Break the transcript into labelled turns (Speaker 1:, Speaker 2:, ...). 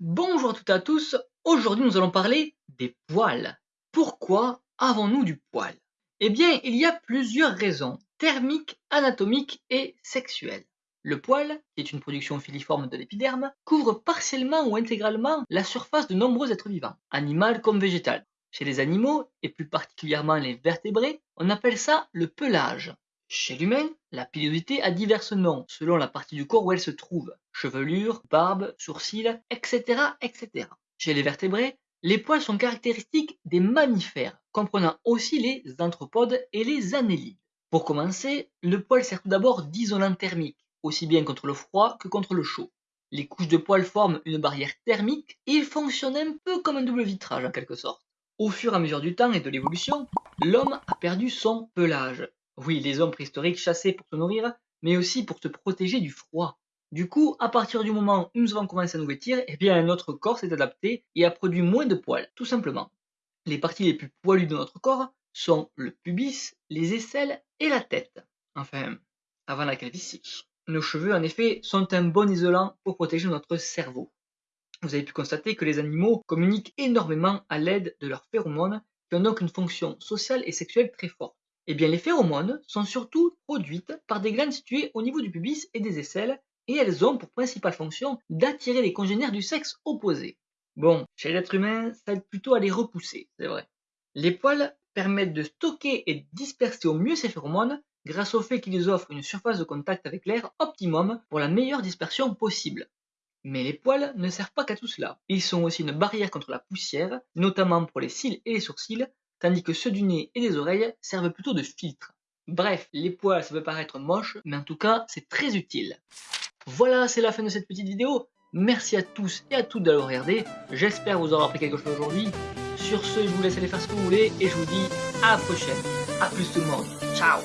Speaker 1: toutes et à tous, aujourd'hui nous allons parler des poils. Pourquoi avons-nous du poil? Eh bien, il y a plusieurs raisons, thermiques, anatomiques et sexuelles. Le poil, qui est une production filiforme de l'épiderme, couvre partiellement ou intégralement la surface de nombreux êtres vivants, animal comme végétal. Chez les animaux, et plus particulièrement les vertébrés, on appelle ça le pelage. Chez l'humain, la pilosité a divers noms selon la partie du corps où elle se trouve, chevelure, barbe, sourcils, etc., etc. Chez les vertébrés, les poils sont caractéristiques des mammifères, comprenant aussi les anthropodes et les annélides. Pour commencer, le poil sert tout d'abord d'isolant thermique, aussi bien contre le froid que contre le chaud. Les couches de poils forment une barrière thermique et ils fonctionnent un peu comme un double vitrage en quelque sorte. Au fur et à mesure du temps et de l'évolution, l'homme a perdu son pelage. Oui, les hommes préhistoriques chassaient pour se nourrir, mais aussi pour se protéger du froid. Du coup, à partir du moment où nous avons commencé à nous vêtir, eh bien notre corps s'est adapté et a produit moins de poils, tout simplement. Les parties les plus poilues de notre corps sont le pubis, les aisselles et la tête. Enfin, avant la calvitie. Nos cheveux, en effet, sont un bon isolant pour protéger notre cerveau. Vous avez pu constater que les animaux communiquent énormément à l'aide de leurs phéromones, qui ont donc une fonction sociale et sexuelle très forte. Eh bien, les phéromones sont surtout produites par des glandes situées au niveau du pubis et des aisselles, et elles ont pour principale fonction d'attirer les congénères du sexe opposé. Bon, chez l'être humain, ça aide plutôt à les repousser, c'est vrai. Les poils permettent de stocker et disperser au mieux ces phéromones grâce au fait qu'ils offrent une surface de contact avec l'air optimum pour la meilleure dispersion possible. Mais les poils ne servent pas qu'à tout cela. Ils sont aussi une barrière contre la poussière, notamment pour les cils et les sourcils, tandis que ceux du nez et des oreilles servent plutôt de filtre. Bref, les poils ça peut paraître moche, mais en tout cas c'est très utile. Voilà, c'est la fin de cette petite vidéo. Merci à tous et à toutes d'avoir regardé. J'espère vous avoir appris quelque chose aujourd'hui. Sur ce, je vous laisse aller faire ce que vous voulez et je vous dis à la prochaine. A plus tout le monde. Ciao